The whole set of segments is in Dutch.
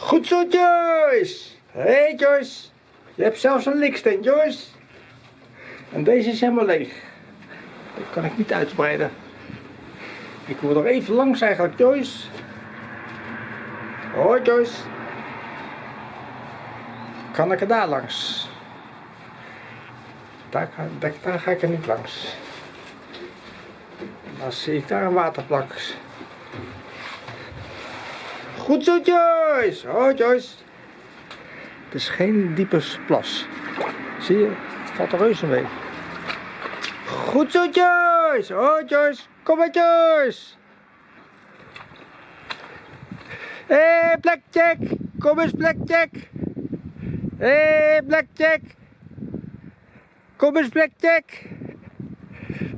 Goed zo, Joyce. Hé, hey, Joyce. Je hebt zelfs een liksteen, Joyce. En deze is helemaal leeg. Dat kan ik niet uitbreiden. Ik wil er even langs eigenlijk, Joyce. Hoi, Joyce. Kan ik er daar langs? Daar, daar ga ik er niet langs. Dan zie ik daar een waterplak. Goed zo, Joyce. Hoi, Joyce. Het is geen diepe plas. Zie je? Het valt er reuze mee. Goed zo, Joyce. Hoi, Joyce. Kom maar, Joyce. Hé, hey, Blackjack. Kom eens, Blackjack. Hé, hey, Blackjack. Kom eens, Blackjack.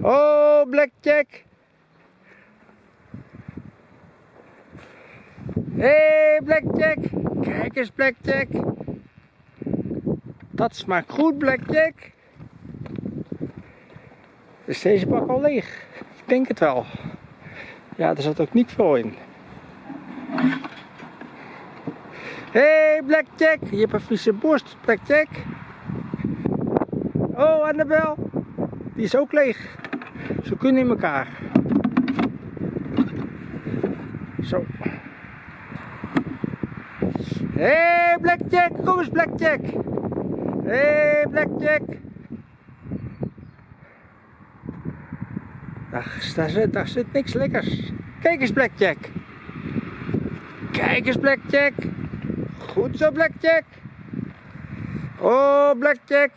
Oh, Blackjack. Hey, Blackjack. Kijk eens, Blackjack. Dat smaakt goed, Blackjack. Is deze bak al leeg? Ik denk het wel. Ja, er zat ook niet veel in. Hey, Blackjack. Je hebt een vieze borst, Blackjack. Oh, Annabel. Die is ook leeg. Ze kunnen in elkaar. Zo. Hé, hey, Blackjack. Kom eens, Blackjack. Hé, hey, Blackjack. Daar, daar, zit, daar zit niks lekkers. Kijk eens, Blackjack. Kijk eens, Blackjack. Goed zo, Blackjack. Oh, Blackjack.